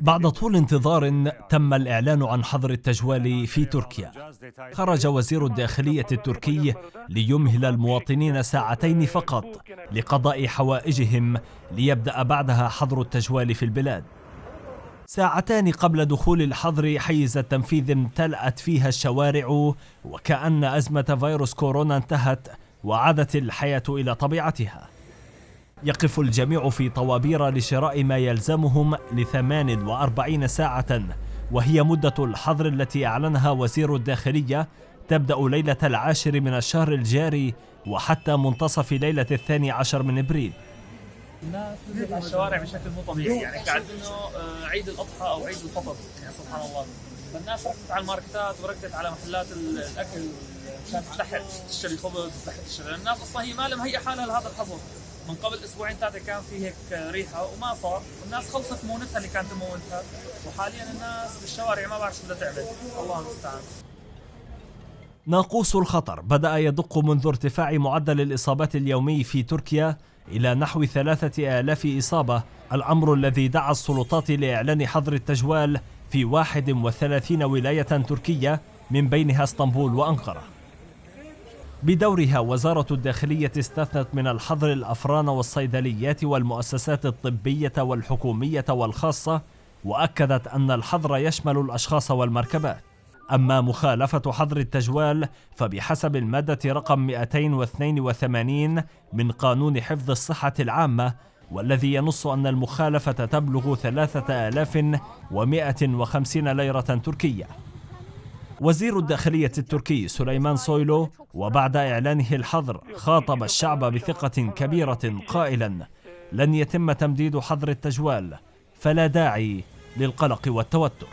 بعد طول انتظار تم الإعلان عن حظر التجوال في تركيا. خرج وزير الداخلية التركي ليمهل المواطنين ساعتين فقط لقضاء حوائجهم ليبدأ بعدها حظر التجوال في البلاد. ساعتان قبل دخول الحظر حيز التنفيذ امتلأت فيها الشوارع وكأن أزمة فيروس كورونا انتهت وعادت الحياة إلى طبيعتها. يقف الجميع في طوابير لشراء ما يلزمهم لثمان وأربعين ساعة وهي مدة الحظر التي أعلنها وزير الداخلية. تبدأ ليلة العاشر من الشهر الجاري وحتى منتصف ليلة الثاني عشر من إبريل. الناس نزلت على الشوارع بشكل مو طبيعي يعني كأنه آه، عيد الأضحى أو عيد الفطر يعني سبحان الله. فالناس ركضت على الماركتات وركضت على محلات ال- الأكل عشان تلحق تشتري خبز تلحق تشتري. الناس أصلا هي ما لها مهيئة حالها لهذا الحظر. من قبل أسبوعين ثلاثة كان في هيك ريحة وما صار والناس خلصت مونتها اللي كانت تمونتها وحاليا الناس بالشوارع ما بعرف شو بدها تعمل. الله المستعان. ناقوس الخطر. بدأ يدق منذ ارتفاع معدل الإصابات اليومي في تركيا إلى نحو ثلاثة آلاف إصابة. الأمر الذي دعا السلطات لإعلان حظر التجوال في 31 ولاية تركية من بينها اسطنبول وأنقرة. بدورها وزارة الداخلية استثنت من الحظر الأفران والصيدليات والمؤسسات الطبية والحكومية والخاصة وأكدت أن الحظر يشمل الأشخاص والمركبات. أما مخالفة حظر التجوال فبحسب المادة رقم 282 من قانون حفظ الصحة العامة والذي ينص أن المخالفة تبلغ 3150 ليرة تركية. وزير الداخلية التركي سليمان سويلو وبعد إعلانه الحظر خاطب الشعب بثقة كبيرة قائلا لن يتم تمديد حظر التجوال فلا داعي للقلق والتوتر.